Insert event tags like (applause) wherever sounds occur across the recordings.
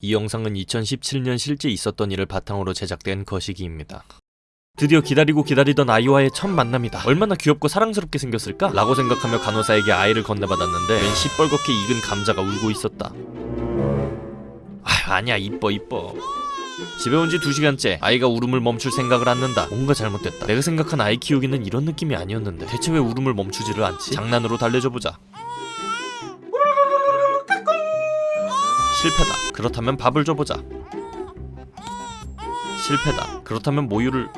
이 영상은 2017년 실제 있었던 일을 바탕으로 제작된 거시기입니다. 드디어 기다리고 기다리던 아이와의 첫 만남이다. 얼마나 귀엽고 사랑스럽게 생겼을까? 라고 생각하며 간호사에게 아이를 건네받았는데 웬 시뻘겋게 익은 감자가 울고 있었다. 아 아니야 이뻐 이뻐. 집에 온 지 2시간째 아이가 울음을 멈출 생각을 않는다. 뭔가 잘못됐다. 내가 생각한 아이 키우기는 이런 느낌이 아니었는데 대체 왜 울음을 멈추지를 않지? 장난으로 달래줘보자. 실패다. 그렇다면 밥을 줘보자. 실패다. 그렇다면 모유를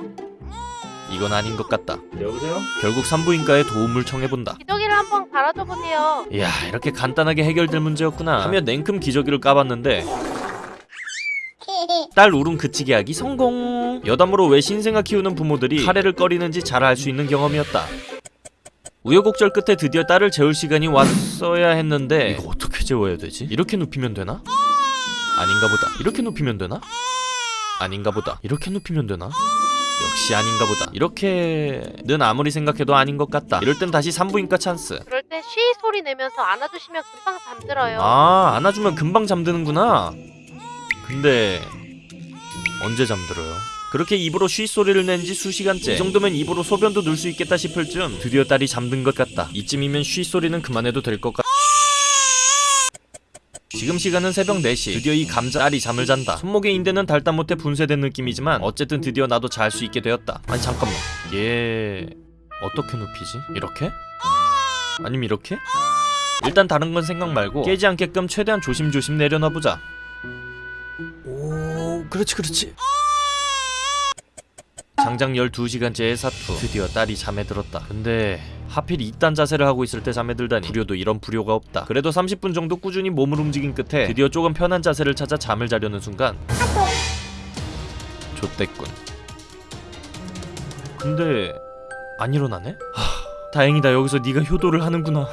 이건 아닌 것 같다. 여보세요? 결국 산부인과에 도움을 청해본다. 기저귀를 한번 갈아줘 보세요. 이야 이렇게 간단하게 해결될 문제였구나 하며 냉큼 기저귀를 까봤는데 (laughs) 딸 울음 그치게 하기 성공 여담으로 왜 신생아 키우는 부모들이 카레를 꺼리는지 잘 알 수 있는 경험이었다 우여곡절 끝에 드디어 딸을 재울 시간이 왔어야 했는데 이거 어떻게 재워야 되지? 이렇게 눕히면 되나? 아닌가 보다 이렇게 눕히면 되나? 아닌가 보다 이렇게 눕히면 되나? 역시 아닌가 보다 이렇게는 아무리 생각해도 아닌 것 같다 이럴 땐 다시 산부인과 찬스 그럴 때쉬 소리 내면서 안아주시면 금방 잠들어요. 아 안아주면 금방 잠드는구나 근데 언제 잠들어요? 그렇게 입으로 쉬 소리를 낸 지 수시간째 이 정도면 입으로 소변도 넣을 수 있겠다 싶을 즈음 드디어 딸이 잠든 것 같다 이쯤이면 쉬 소리는 그만해도 될 것 같... 지금 시간은 새벽 4시 드디어 이 감자 알이 잠을 잔다 손목의 인대는 달다 못해 분쇄된 느낌이지만 어쨌든 드디어 나도 잘 수 있게 되었다 아니 잠깐만 얘... 어떻게 눕히지? 이렇게? 아니면 이렇게? 일단 다른 건 생각 말고 깨지 않게끔 최대한 조심조심 내려놔보자 오 그렇지 그렇지 장장 12시간째의 사투. 드디어 딸이 잠에 들었다. 근데 하필 이딴 자세를 하고 있을 때 잠에 들다니. 불효도 이런 불효가 없다. 그래도 30분 정도 꾸준히 몸을 움직인 끝에 드디어 조금 편한 자세를 찾아 잠을 자려는 순간 좆됐군. 근데 안 일어나네? 하, 다행이다. 여기서 네가 효도를 하는구나